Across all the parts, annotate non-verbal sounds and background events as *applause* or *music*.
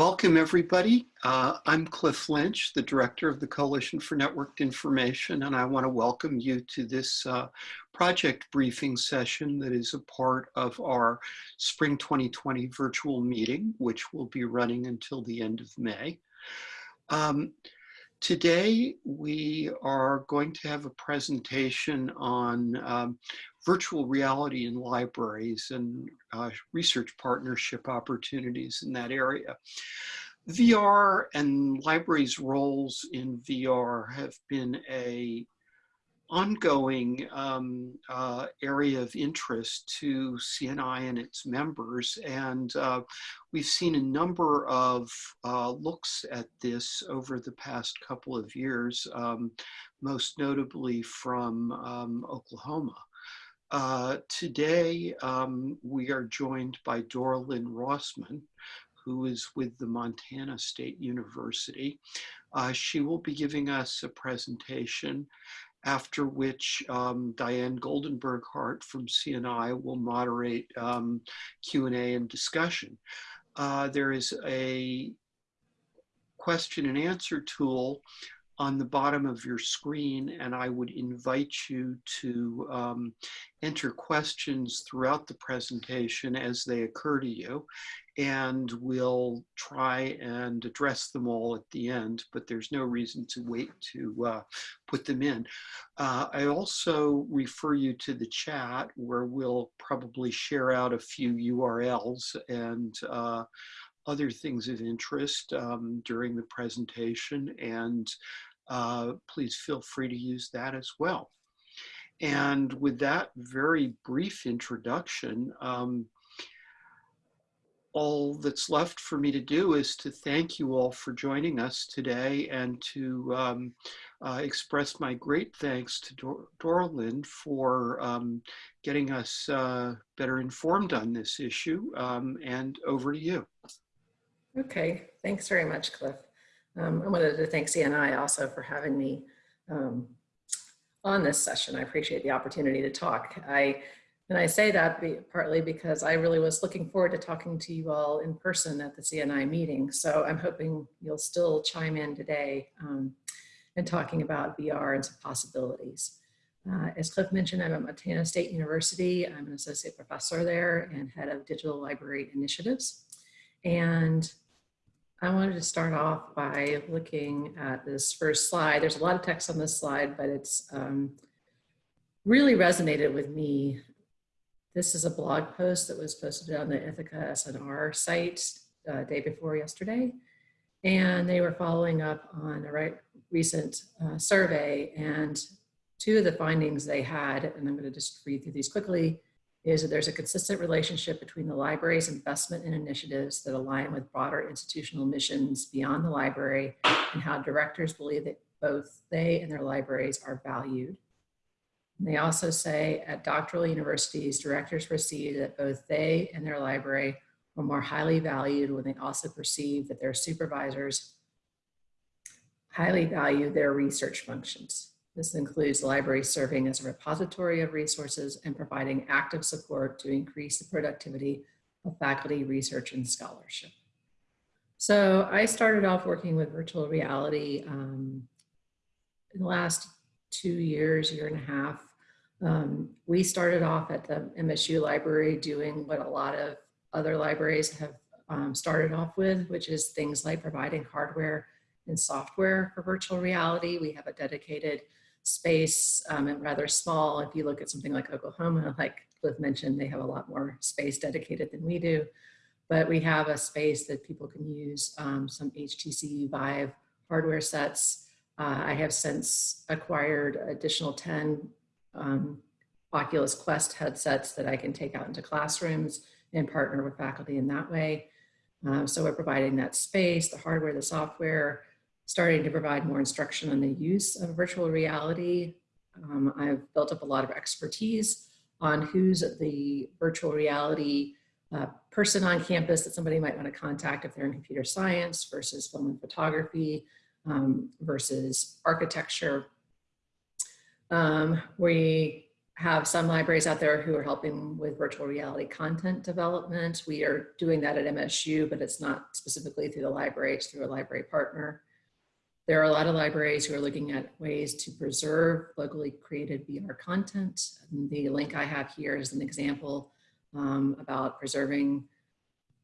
Welcome, everybody. Uh, I'm Cliff Lynch, the director of the Coalition for Networked Information, and I want to welcome you to this uh, project briefing session that is a part of our Spring 2020 virtual meeting, which will be running until the end of May. Um, today, we are going to have a presentation on um, virtual reality in libraries and uh, research partnership opportunities in that area. VR and libraries' roles in VR have been a ongoing um, uh, area of interest to CNI and its members. And uh, we've seen a number of uh, looks at this over the past couple of years, um, most notably from um, Oklahoma. Uh, today, um, we are joined by Doralyn Rossman, who is with the Montana State University. Uh, she will be giving us a presentation after which um, Diane Goldenberg Hart from CNI will moderate um, Q&A and discussion. Uh, there is a question and answer tool on the bottom of your screen and I would invite you to um, enter questions throughout the presentation as they occur to you and we'll try and address them all at the end, but there's no reason to wait to uh, put them in. Uh, I also refer you to the chat where we'll probably share out a few URLs and uh, other things of interest um, during the presentation and uh, please feel free to use that as well. And with that very brief introduction, um, all that's left for me to do is to thank you all for joining us today and to um, uh, express my great thanks to Dor Doralyn for um, getting us uh, better informed on this issue. Um, and over to you. Okay, thanks very much, Cliff. Um, I wanted to thank CNI also for having me um, on this session. I appreciate the opportunity to talk. I and I say that be, partly because I really was looking forward to talking to you all in person at the CNI meeting. So I'm hoping you'll still chime in today um, and talking about VR and some possibilities. Uh, as Cliff mentioned, I'm at Montana State University. I'm an associate professor there and head of digital library initiatives. And I wanted to start off by looking at this first slide. There's a lot of text on this slide, but it's um, really resonated with me. This is a blog post that was posted on the Ithaka S+R site uh, day before yesterday. And they were following up on a right, recent uh, survey and two of the findings they had, and I'm gonna just read through these quickly, is that there's a consistent relationship between the library's investment in initiatives that align with broader institutional missions beyond the library and how directors believe that both they and their libraries are valued. And they also say at doctoral universities, directors perceive that both they and their library are more highly valued when they also perceive that their supervisors highly value their research functions. This includes libraries serving as a repository of resources and providing active support to increase the productivity of faculty research and scholarship. So I started off working with virtual reality um, in the last two years, year and a half. Um, we started off at the MSU library doing what a lot of other libraries have um, started off with, which is things like providing hardware and software for virtual reality. We have a dedicated space um, and rather small. If you look at something like Oklahoma, *laughs* like Cliff mentioned, they have a lot more space dedicated than we do. But we have a space that people can use um, some HTC Vive hardware sets. Uh, I have since acquired additional 10 um, Oculus Quest headsets that I can take out into classrooms and partner with faculty in that way. Um, so we're providing that space, the hardware, the software, starting to provide more instruction on the use of virtual reality. Um, I've built up a lot of expertise on who's the virtual reality uh, person on campus that somebody might want to contact if they're in computer science versus film and photography um, versus architecture. Um, we have some libraries out there who are helping with virtual reality content development. We are doing that at MSU, but it's not specifically through the library, it's through a library partner. There are a lot of libraries who are looking at ways to preserve locally created VR content. And the link I have here is an example um, about preserving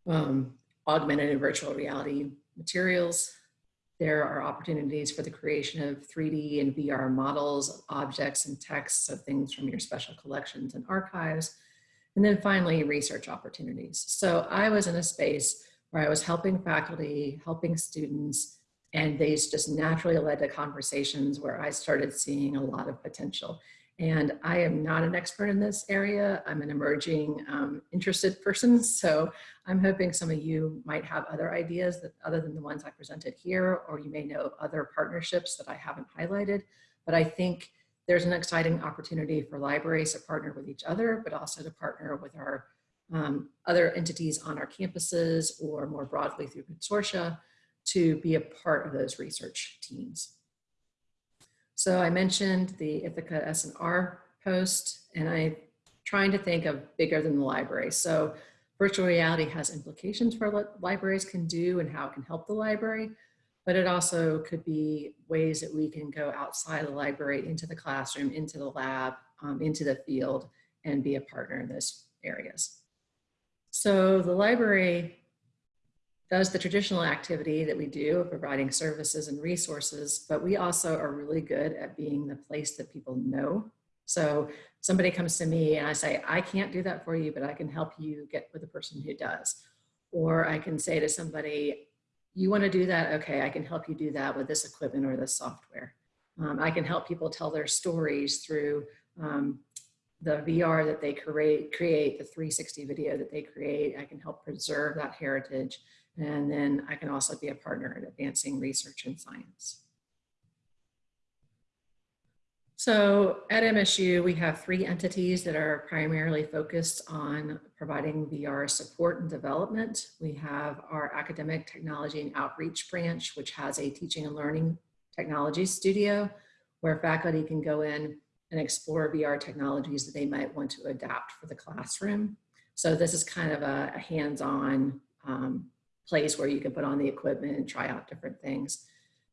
um, augmented and virtual reality materials. There are opportunities for the creation of 3D and VR models objects and texts of things from your special collections and archives. And then finally, research opportunities. So I was in a space where I was helping faculty, helping students, and these just naturally led to conversations where I started seeing a lot of potential. And I am not an expert in this area. I'm an emerging um, interested person. So I'm hoping some of you might have other ideas that other than the ones I presented here, or you may know other partnerships that I haven't highlighted. But I think there's an exciting opportunity for libraries to partner with each other, but also to partner with our um, other entities on our campuses or more broadly through consortia to be a part of those research teams. So I mentioned the Ithaka S+R post, and I'm trying to think of bigger than the library. So virtual reality has implications for what libraries can do and how it can help the library, but it also could be ways that we can go outside the library into the classroom, into the lab, um, into the field, and be a partner in those areas. So the library does the traditional activity that we do of providing services and resources, but we also are really good at being the place that people know. So somebody comes to me and I say, I can't do that for you, but I can help you get with the person who does. Or I can say to somebody, you wanna do that? Okay, I can help you do that with this equipment or this software. Um, I can help people tell their stories through um, the VR that they create, create, the 360 video that they create. I can help preserve that heritage. And then I can also be a partner in advancing research and science. So at MSU, we have three entities that are primarily focused on providing VR support and development. We have our academic technology and outreach branch, which has a teaching and learning technology studio where faculty can go in and explore VR technologies that they might want to adapt for the classroom. So this is kind of a, a hands-on um, place where you can put on the equipment and try out different things.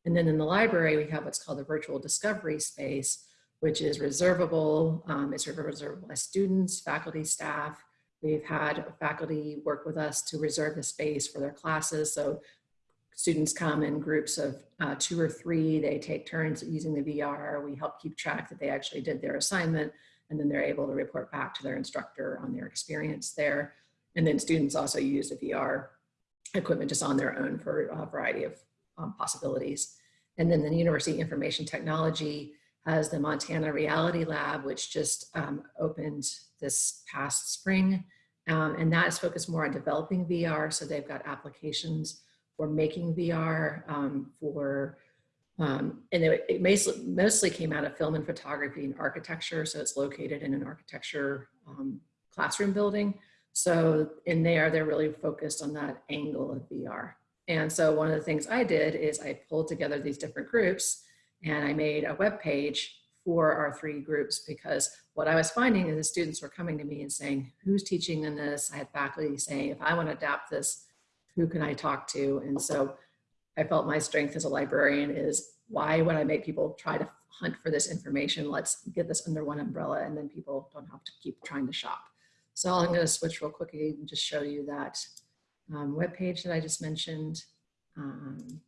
And then in the library, we have what's called the virtual discovery space, which is reservable. Um, it's reservable by students, faculty, staff. We've had faculty work with us to reserve the space for their classes. So students come in groups of uh, two or three, they take turns using the VR. We help keep track that they actually did their assignment and then they're able to report back to their instructor on their experience there. And then students also use the VR equipment just on their own for a variety of um, possibilities. And then the University Information Technology has the Montana Reality Lab, which just um, opened this past spring. Um, and that is focused more on developing VR. So they've got applications for making VR, um, for, um, and it, it mostly, came out of film and photography and architecture. So it's located in an architecture um, classroom building. So in there, they're really focused on that angle of VR. And so one of the things I did is I pulled together these different groups and I made a web page for our three groups because what I was finding is the students were coming to me and saying, who's teaching in this? I had faculty saying, if I want to adapt this, who can I talk to? And so I felt my strength as a librarian is why would I make people try to hunt for this information? Let's get this under one umbrella and then people don't have to keep trying to shop. So I'm going to switch real quickly and just show you that um, web page that I just mentioned. Um,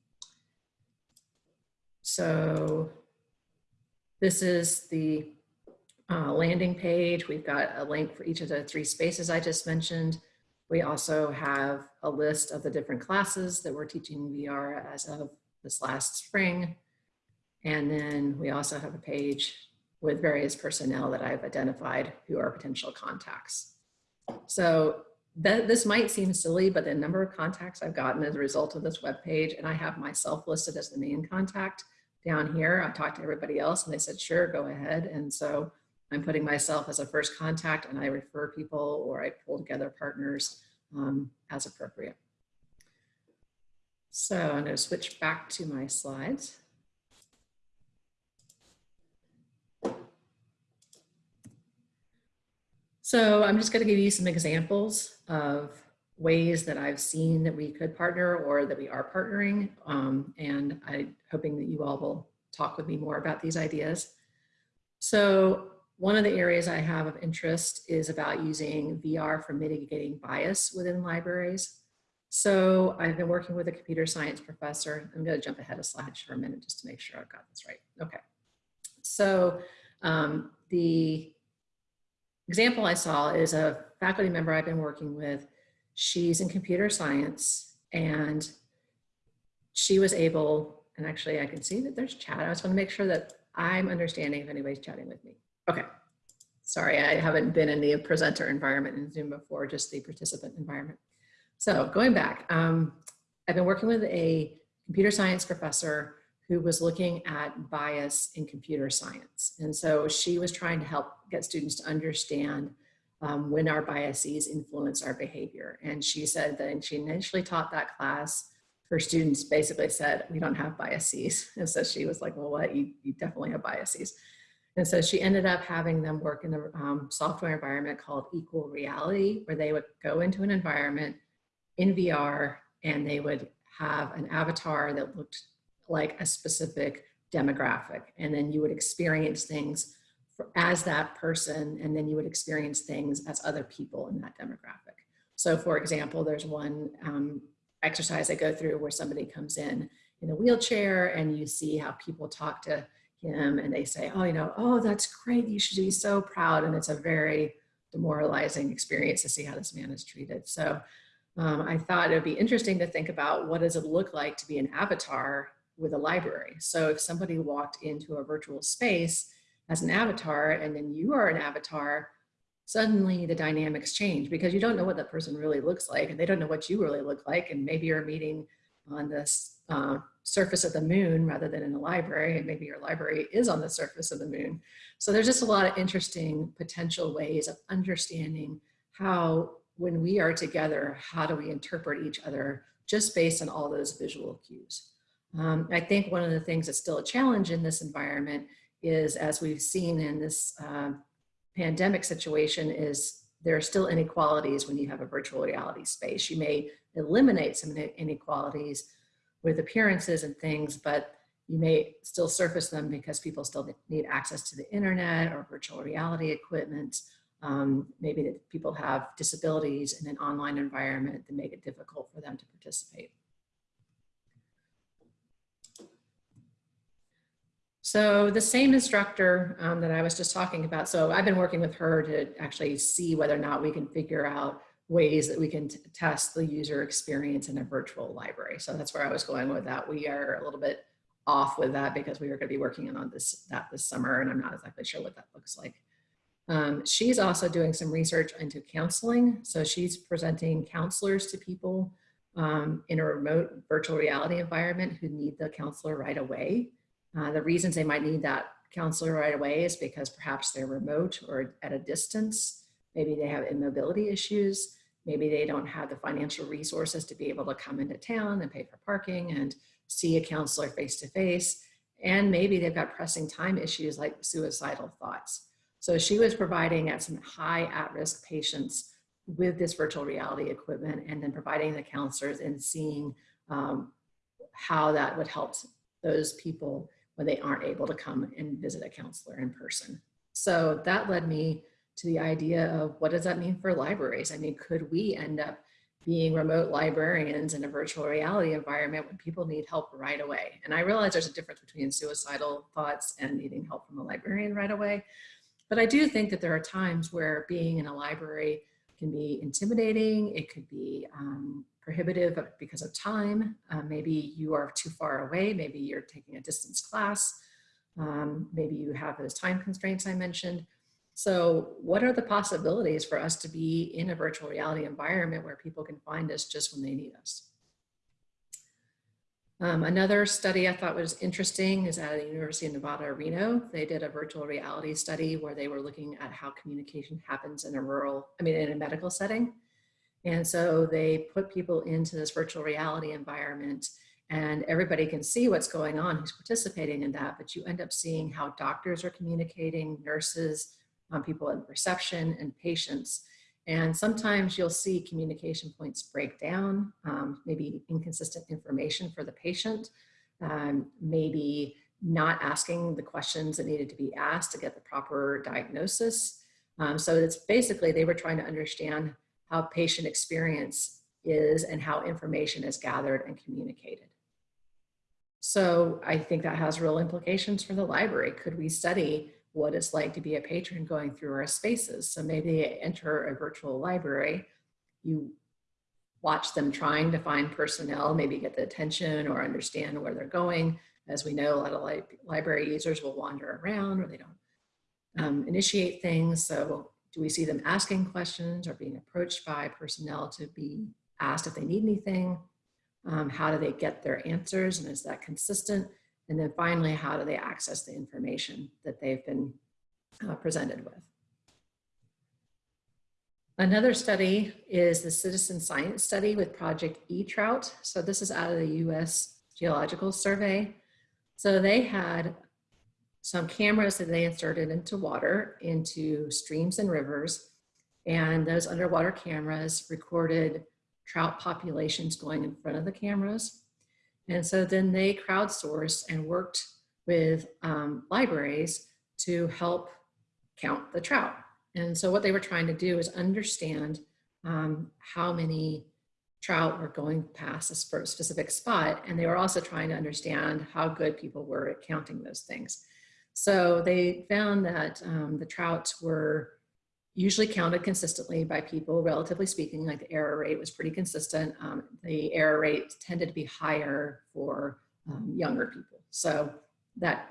so this is the uh, landing page. We've got a link for each of the three spaces I just mentioned. We also have a list of the different classes that we're teaching VR as of this last spring. And then we also have a page with various personnel that I've identified who are potential contacts. So that, this might seem silly, but the number of contacts I've gotten as a result of this web page, and I have myself listed as the main contact down here. I talked to everybody else and they said, sure, go ahead. And so I'm putting myself as a first contact and I refer people or I pull together partners um, as appropriate. So I'm going to switch back to my slides. So I'm just going to give you some examples of ways that I've seen that we could partner or that we are partnering. Um, and I'm hoping that you all will talk with me more about these ideas. So one of the areas I have of interest is about using VR for mitigating bias within libraries. So I've been working with a computer science professor. I'm going to jump ahead a slide for a minute just to make sure I've got this right. Okay. So um, the example I saw is a faculty member I've been working with. She's in computer science and she was able, and actually I can see that there's chat. I just want to make sure that I'm understanding if anybody's chatting with me. Okay. Sorry, I haven't been in the presenter environment in Zoom before, just the participant environment. So going back, um, I've been working with a computer science professor who was looking at bias in computer science. And so she was trying to help get students to understand um, when our biases influence our behavior. And she said that she initially taught that class, her students basically said, we don't have biases. *laughs* And so she was like, well, what, you, you definitely have biases. And so she ended up having them work in a um, software environment called Equal Reality, where they would go into an environment in VR and they would have an avatar that looked like a specific demographic. And then you would experience things for, as that person, and then you would experience things as other people in that demographic. So for example, there's one um, exercise I go through where somebody comes in in a wheelchair and you see how people talk to him and they say, oh, you know, oh, that's great. You should be so proud. And it's a very demoralizing experience to see how this man is treated. So um, I thought it would be interesting to think about what does it look like to be an avatar with a library. So if somebody walked into a virtual space as an avatar and then you are an avatar, suddenly the dynamics change because you don't know what that person really looks like and they don't know what you really look like. And maybe you're meeting on this uh, surface of the moon rather than in a library and maybe your library is on the surface of the moon. So there's just a lot of interesting potential ways of understanding how when we are together, how do we interpret each other just based on all those visual cues. Um, I think one of the things that's still a challenge in this environment is, as we've seen in this uh, pandemic situation, is there are still inequalities when you have a virtual reality space. You may eliminate some inequalities with appearances and things, but you may still surface them because people still need access to the internet or virtual reality equipment. Um, maybe that people have disabilities in an online environment that make it difficult for them to participate. So the same instructor um, that I was just talking about, so I've been working with her to actually see whether or not we can figure out ways that we can test the user experience in a virtual library. So that's where I was going with that. We are a little bit off with that because we are going to be working on this that this summer and I'm not exactly sure what that looks like. Um, she's also doing some research into counseling. So she's presenting counselors to people um, in a remote virtual reality environment who need the counselor right away. Uh, the reasons they might need that counselor right away is because perhaps they're remote or at a distance. Maybe they have immobility issues. Maybe they don't have the financial resources to be able to come into town and pay for parking and see a counselor face to face. And maybe they've got pressing time issues like suicidal thoughts. So she was providing at some high at-risk patients with this virtual reality equipment and then providing the counselors and seeing um, how that would help those people when they aren't able to come and visit a counselor in person. So that led me to the idea of what does that mean for libraries? I mean, could we end up being remote librarians in a virtual reality environment when people need help right away? And I realize there's a difference between suicidal thoughts and needing help from a librarian right away. But I do think that there are times where being in a library can be intimidating. It could be um, prohibitive because of time. Uh, maybe you are too far away. Maybe you're taking a distance class. Um, maybe you have those time constraints I mentioned. So what are the possibilities for us to be in a virtual reality environment where people can find us just when they need us? Um, another study I thought was interesting is at the University of Nevada, Reno. They did a virtual reality study where they were looking at how communication happens in a rural, I mean, in a medical setting. And so they put people into this virtual reality environment and everybody can see what's going on who's participating in that, but you end up seeing how doctors are communicating, nurses, um, people in reception and patients. And sometimes you'll see communication points break down, um, maybe inconsistent information for the patient, um, maybe not asking the questions that needed to be asked to get the proper diagnosis. Um, so it's basically they were trying to understand how patient experience is and how information is gathered and communicated. So I think that has real implications for the library. Could we study what it's like to be a patron going through our spaces? So maybe enter a virtual library, you watch them trying to find personnel, maybe get the attention or understand where they're going. As we know, a lot of li library users will wander around or they don't um, initiate things. So do we see them asking questions or being approached by personnel to be asked if they need anything? Um, how do they get their answers and is that consistent? And then finally, how do they access the information that they've been uh, presented with? Another study is the citizen science study with Project eTrout. So this is out of the US Geological Survey. So they had some cameras that they inserted into water, into streams and rivers. And those underwater cameras recorded trout populations going in front of the cameras. And so then they crowdsourced and worked with um, libraries to help count the trout. And so what they were trying to do is understand um, how many trout were going past a specific spot. And they were also trying to understand how good people were at counting those things. So they found that um, the trouts were usually counted consistently by people, relatively speaking, like the error rate was pretty consistent. Um, the error rate tended to be higher for um, younger people. So that,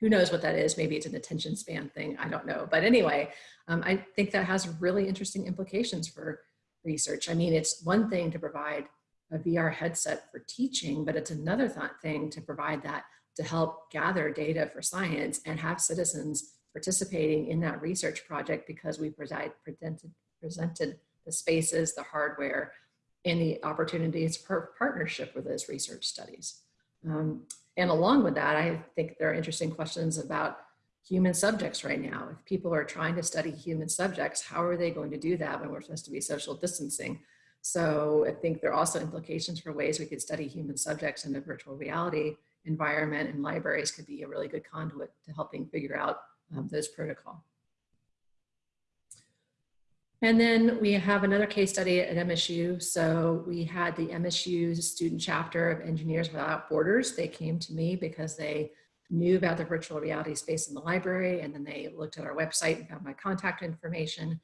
who knows what that is? Maybe it's an attention span thing, I don't know. But anyway, um, I think that has really interesting implications for research. I mean, it's one thing to provide a VR headset for teaching, but it's another thing to provide that to help gather data for science and have citizens participating in that research project because we presented, presented the spaces, the hardware, and the opportunities for partnership with those research studies. Um, and along with that, I think there are interesting questions about human subjects right now. If people are trying to study human subjects, how are they going to do that when we're supposed to be social distancing? So I think there are also implications for ways we could study human subjects in a virtual reality environment and libraries could be a really good conduit to helping figure out um, those protocol. And then we have another case study at MSU. So we had the MSU student chapter of Engineers Without Borders. They came to me because they knew about the virtual reality space in the library and then they looked at our website and found my contact information.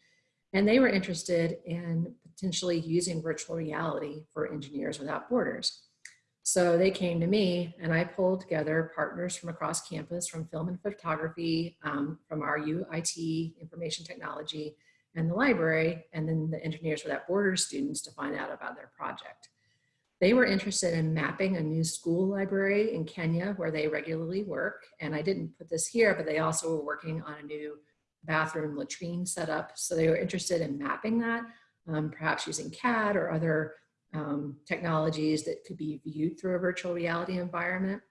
And they were interested in potentially using virtual reality for Engineers Without Borders. So they came to me and I pulled together partners from across campus from film and photography, um, from our UIT information technology and the library, and then the Engineers Without Borders students to find out about their project. They were interested in mapping a new school library in Kenya where they regularly work. And I didn't put this here, but they also were working on a new bathroom latrine setup. So they were interested in mapping that, um, perhaps using CAD or other um, technologies that could be viewed through a virtual reality environment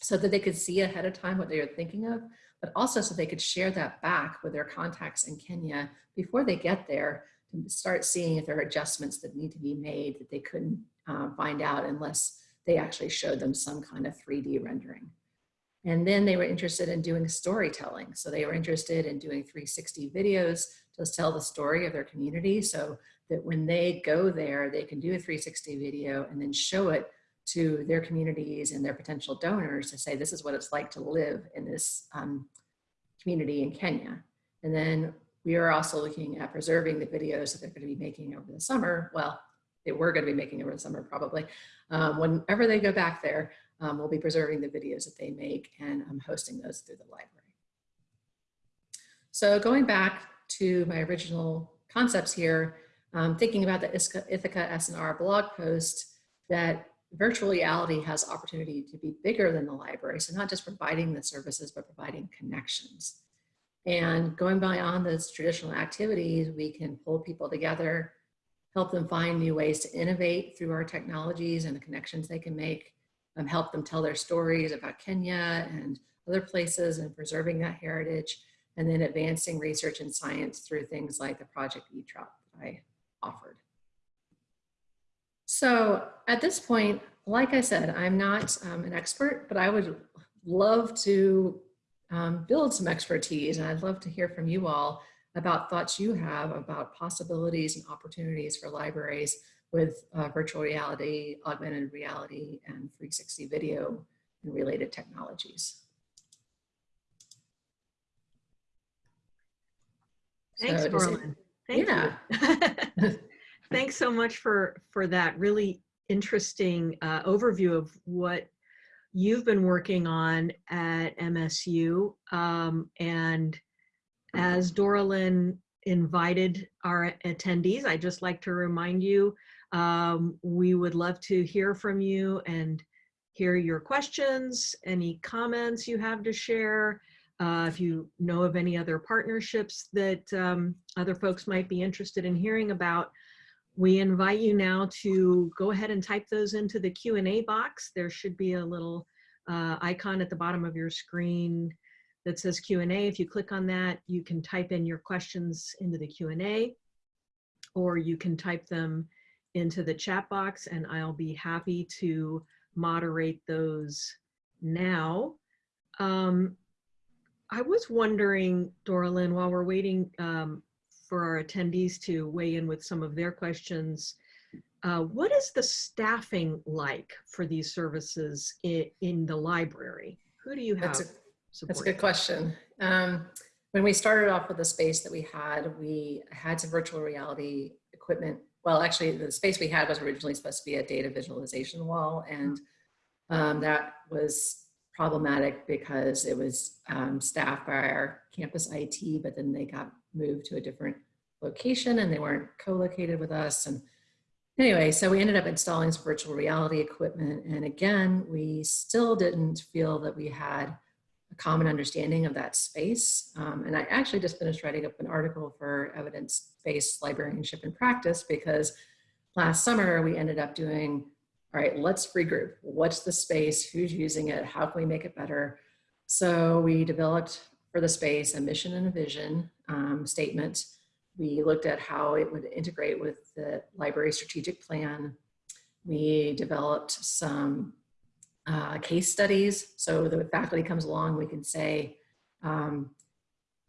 so that they could see ahead of time what they were thinking of, but also so they could share that back with their contacts in Kenya before they get there to start seeing if there are adjustments that need to be made that they couldn't uh, find out unless they actually showed them some kind of 3D rendering. And then they were interested in doing storytelling. So they were interested in doing 360 videos to tell the story of their community. So that when they go there, they can do a 360 video and then show it to their communities and their potential donors to say, this is what it's like to live in this um, community in Kenya. And then we are also looking at preserving the videos that they're going to be making over the summer. Well, they were going to be making over the summer probably. Um, whenever they go back there, um, we'll be preserving the videos that they make and I'm hosting those through the library. So going back to my original concepts here, um, thinking about the Ithaka S+R blog post that virtual reality has opportunity to be bigger than the library. So not just providing the services, but providing connections. And going beyond those traditional activities, we can pull people together, help them find new ways to innovate through our technologies and the connections they can make, um, help them tell their stories about Kenya and other places and preserving that heritage, and then advancing research and science through things like the Project eTrout that I offered. So at this point, like I said, I'm not um, an expert, but I would love to um, build some expertise and I'd love to hear from you all about thoughts you have about possibilities and opportunities for libraries with uh, virtual reality, augmented reality, and 360 video and related technologies. Thanks, So Doralyn. Thank Yeah. you. *laughs* *laughs* Thanks so much for, for that really interesting uh, overview of what you've been working on at MSU. Um, and as Doralyn invited our attendees, I'd just like to remind you, um, we would love to hear from you and hear your questions, any comments you have to share. Uh, if you know of any other partnerships that um, other folks might be interested in hearing about, we invite you now to go ahead and type those into the Q&A box. There should be a little uh, icon at the bottom of your screen that says Q&A. If you click on that, you can type in your questions into the Q&A or you can type them into the chat box and I'll be happy to moderate those now. Um, I was wondering, Doralyn, while we're waiting um, for our attendees to weigh in with some of their questions, uh, what is the staffing like for these services in, in the library? Who do you have That's a, that's a good question. Um, when we started off with the space that we had, we had some virtual reality equipment. Well, actually, the space we had was originally supposed to be a data visualization wall, and um, that was problematic because it was um, staffed by our campus IT, but then they got moved to a different location and they weren't co-located with us. And anyway, so we ended up installing some virtual reality equipment. And again, we still didn't feel that we had a common understanding of that space. Um, and I actually just finished writing up an article for evidence-based librarianship and practice because last summer we ended up doing all right, let's regroup. What's the space? Who's using it? How can we make it better? So we developed for the space a mission and a vision um, statement. We looked at how it would integrate with the library strategic plan. We developed some uh, case studies. So the faculty comes along, we can say, um,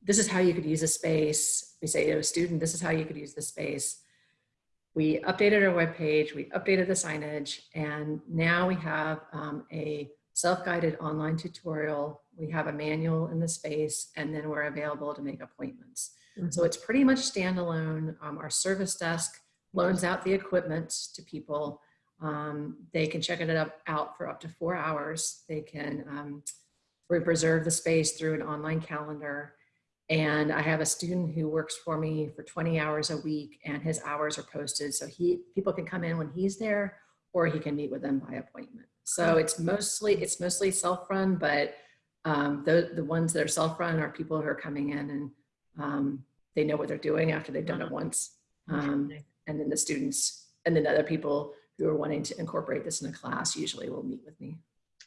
this is how you could use a space. We say to a student, this is how you could use the space we updated our webpage, we updated the signage, and now we have um, a self-guided online tutorial. We have a manual in the space, and then we're available to make appointments. Mm-hmm. So it's pretty much standalone. Um, our service desk loans out the equipment to people. Um, they can check it up, out for up to four hours. They can um, reserve the space through an online calendar. And I have a student who works for me for 20 hours a week and his hours are posted. So he people can come in when he's there or he can meet with them by appointment. So it's mostly it's mostly self-run, but um, the, the ones that are self-run are people who are coming in and um, they know what they're doing after they've done it once. Um, and then the students and then other people who are wanting to incorporate this in a class usually will meet with me.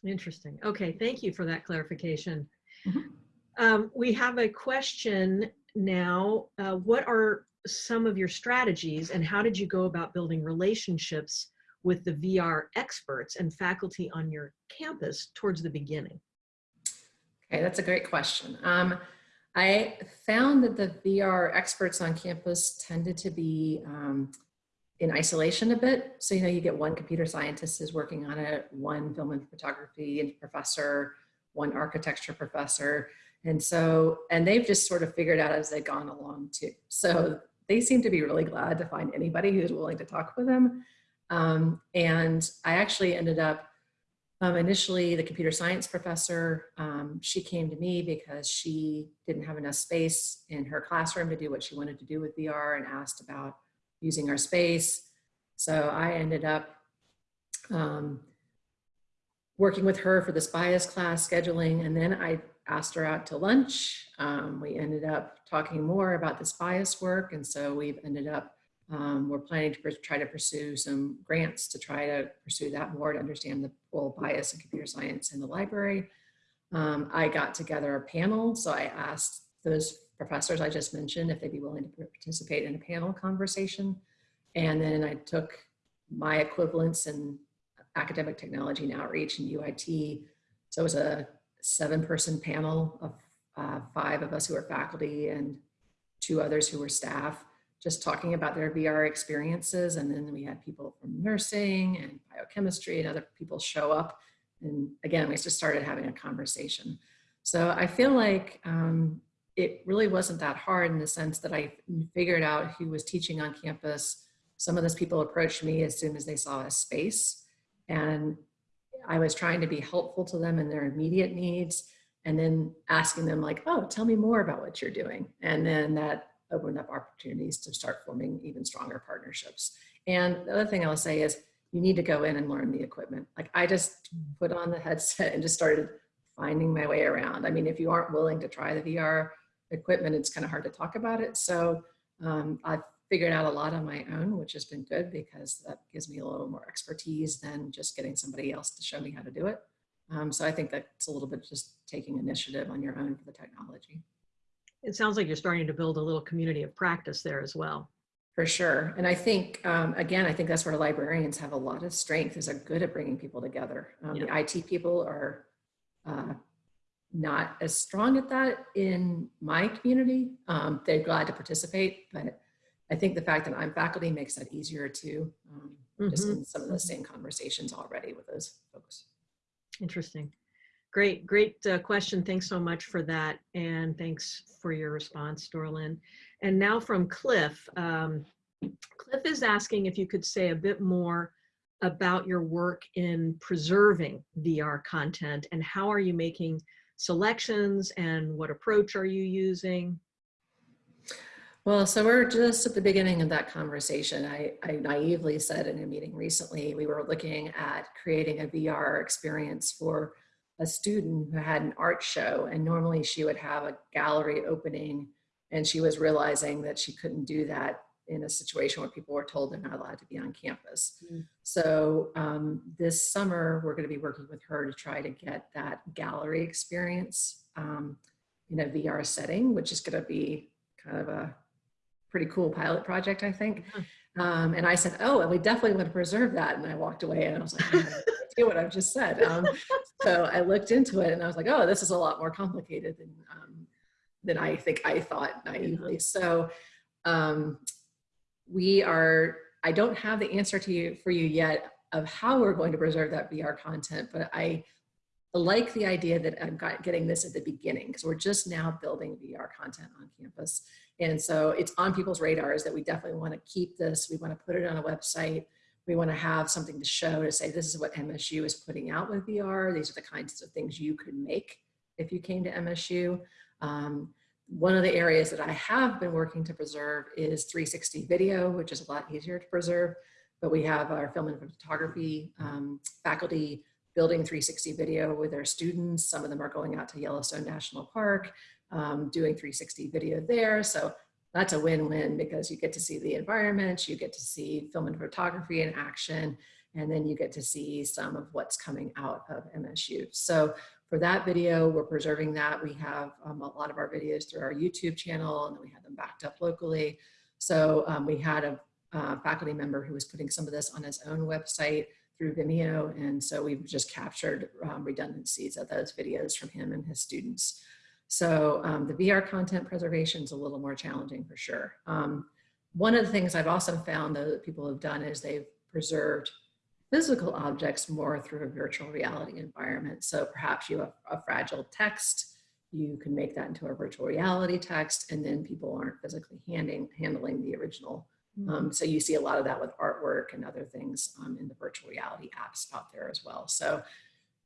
Interesting. Okay, thank you for that clarification. Mhm. Um, we have a question now. Uh, what are some of your strategies and how did you go about building relationships with the VR experts and faculty on your campus towards the beginning? Okay, that's a great question. Um, I found that the VR experts on campus tended to be um, in isolation a bit. So, you know, you get one computer scientist is working on it, one film and photography professor, one architecture professor. And so, and they've just sort of figured out as they've gone along too. So they seem to be really glad to find anybody who's willing to talk with them. Um, and I actually ended up um, initially the computer science professor, um, she came to me because she didn't have enough space in her classroom to do what she wanted to do with VR and asked about using our space. So I ended up um, working with her for this bias class scheduling. And then I asked her out to lunch. Um, we ended up talking more about this bias work. And so we've ended up um, we're planning to try to pursue some grants to try to pursue that more to understand the role bias in computer science in the library. Um, I got together a panel, so I asked those professors I just mentioned if they'd be willing to participate in a panel conversation. And then I took my equivalents in academic technology and outreach and UIT. So it was a seven person panel of uh, five of us who are faculty and two others who were staff, just talking about their VR experiences. And then we had people from nursing and biochemistry and other people show up. And again, we just started having a conversation. So I feel like um, it really wasn't that hard in the sense that I figured out who was teaching on campus. Some of those people approached me as soon as they saw a space. And I was trying to be helpful to them in their immediate needs and then asking them like, oh, tell me more about what you're doing. And then that opened up opportunities to start forming even stronger partnerships. And the other thing I'll say is you need to go in and learn the equipment. Like I just put on the headset and just started finding my way around. I mean, if you aren't willing to try the VR equipment, it's kind of hard to talk about it. So um, I've figured out a lot on my own, which has been good because that gives me a little more expertise than just getting somebody else to show me how to do it. Um, so I think that's a little bit just taking initiative on your own for the technology. It sounds like you're starting to build a little community of practice there as well. For sure. And I think, um, again, I think that's where librarians have a lot of strength is are good at bringing people together. Um, Yeah. The IT people are uh, not as strong at that in my community. Um, they're glad to participate, but I think the fact that I'm faculty makes that easier too. Um, just Mhm. in some of the same conversations already with those folks. Interesting. Great, great uh, question. Thanks so much for that. And thanks for your response, Doralyn. And now from Cliff. Um, Cliff is asking if you could say a bit more about your work in preserving VR content and how are you making selections and what approach are you using? Well, so we're just at the beginning of that conversation. I, I naively said in a meeting recently, we were looking at creating a VR experience for a student who had an art show and normally she would have a gallery opening and she was realizing that she couldn't do that in a situation where people were told they're not allowed to be on campus. Mm. So um, this summer, we're gonna be working with her to try to get that gallery experience um, in a VR setting, which is gonna be kind of a pretty cool pilot project, I think. Um, and I said, oh, and we definitely want to preserve that. And I walked away and I was like, I have no idea what I've just said. Um, so I looked into it and I was like, oh, this is a lot more complicated than, um, than I think I thought naively. So um, we are, I don't have the answer to you for you yet of how we're going to preserve that VR content, but I like the idea that I'm getting this at the beginning because we're just now building VR content on campus. And so it's on people's radars that we definitely want to keep this. We want to put it on a website. We want to have something to show to say, this is what MSU is putting out with VR. These are the kinds of things you could make if you came to MSU. Um, one of the areas that I have been working to preserve is 360 video, which is a lot easier to preserve. But we have our film and photography um, faculty building 360 video with their students. Some of them are going out to Yellowstone National Park um, doing 360 video there. So that's a win-win because you get to see the environment, you get to see film and photography in action, and then you get to see some of what's coming out of MSU. So for that video, we're preserving that. We have um, a lot of our videos through our YouTube channel, and then we have them backed up locally. So um, we had a uh, faculty member who was putting some of this on his own website through Vimeo, and so we've just captured um, redundancies of those videos from him and his students. So um, the VR content preservation is a little more challenging for sure. Um, one of the things I've also found though that people have done is they've preserved physical objects more through a virtual reality environment. So perhaps you have a fragile text, you can make that into a virtual reality text, and then people aren't physically handing, handling the original. Um, so you see a lot of that with artwork and other things um, in the virtual reality apps out there as well. So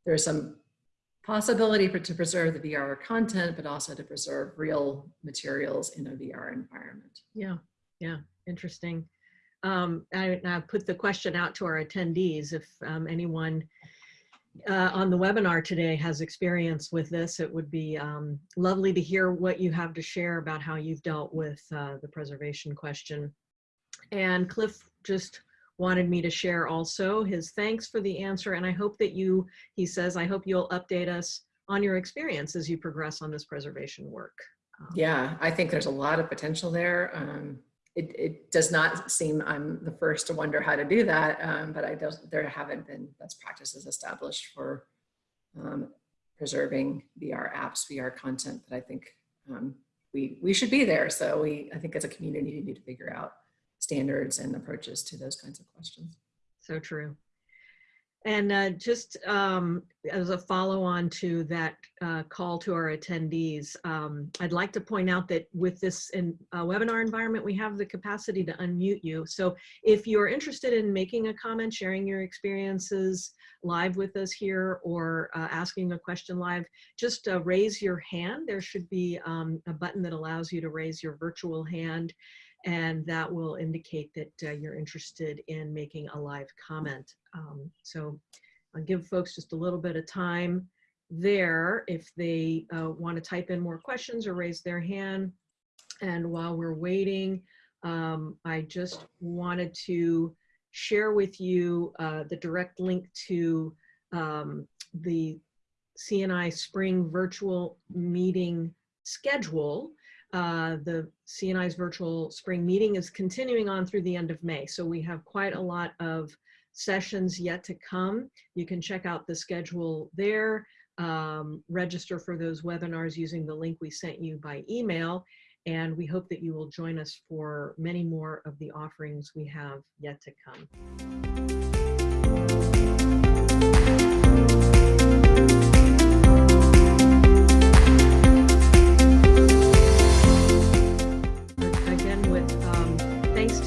there's some possibility for to preserve the VR content, but also to preserve real materials in a VR environment. Yeah, yeah, interesting. Um, I, I put the question out to our attendees. If um, anyone uh, on the webinar today has experience with this, it would be um, lovely to hear what you have to share about how you've dealt with uh, the preservation question. And Cliff just wanted me to share also his thanks for the answer. And I hope that you, he says, I hope you'll update us on your experience as you progress on this preservation work. Um, Yeah, I think there's a lot of potential there. Um, it, it does not seem I'm the first to wonder how to do that, um, but I don't, there haven't been best practices established for um, preserving VR apps, VR content that I think um, we, we should be there. So we, I think as a community, we need to figure out standards and approaches to those kinds of questions. So true. And uh, just um, as a follow on to that uh, call to our attendees, um, I'd like to point out that with this in, uh, webinar environment, we have the capacity to unmute you. So if you're interested in making a comment, sharing your experiences live with us here, or uh, asking a question live, just uh, raise your hand. There should be um, a button that allows you to raise your virtual hand and that will indicate that uh, you're interested in making a live comment. Um, so I'll give folks just a little bit of time there if they uh, want to type in more questions or raise their hand. And while we're waiting, um, I just wanted to share with you uh, the direct link to um, the CNI Spring Virtual Meeting schedule uh, the CNI's virtual spring meeting is continuing on through the end of May. So we have quite a lot of sessions yet to come. You can check out the schedule there, um, register for those webinars using the link we sent you by email. And we hope that you will join us for many more of the offerings we have yet to come.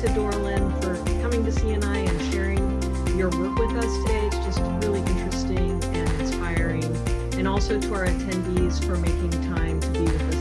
To Doralyn for coming to CNI and sharing your work with us today. It's just really interesting and inspiring. And also to our attendees for making time to be with us